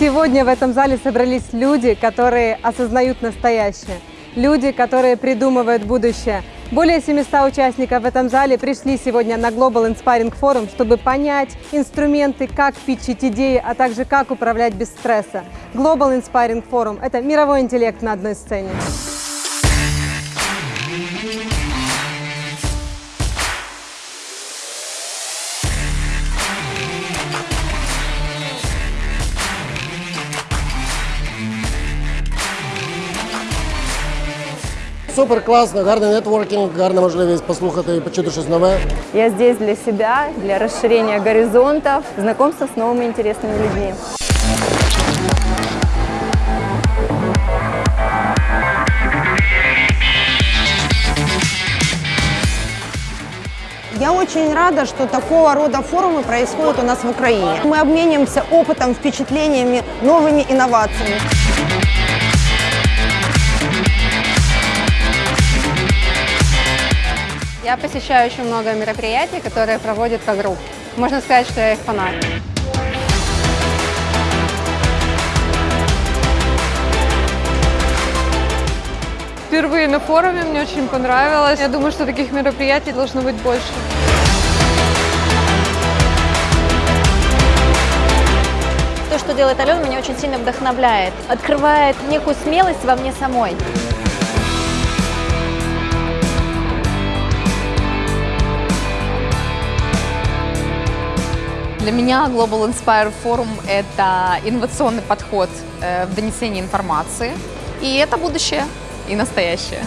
Сегодня в этом зале собрались люди, которые осознают настоящее, люди, которые придумывают будущее. Более 700 участников в этом зале пришли сегодня на Global Inspiring Forum, чтобы понять инструменты, как питчить идеи, а также как управлять без стресса. Global Inspiring Forum – это мировой интеллект на одной сцене. Супер класно, гарний нетворкінг, гарна можливість послухати і почути щось нове. Я здесь для себя, для расширения горизонтов, знакомства с новыми интересными людьми. Я очень рада, что такого рода форумы происходят у нас в Украине. Мы обмениваемся опытом, впечатлениями, новыми инновациями. Я посещаю очень много мероприятий, которые проводит Кагрупп. Можно сказать, что я их фанат. Впервые на форуме, мне очень понравилось. Я думаю, что таких мероприятий должно быть больше. То, что делает Алена, меня очень сильно вдохновляет. Открывает некую смелость во мне самой. Для меня Global Inspire Forum – это инновационный подход э, в донесении информации. И это будущее и настоящее.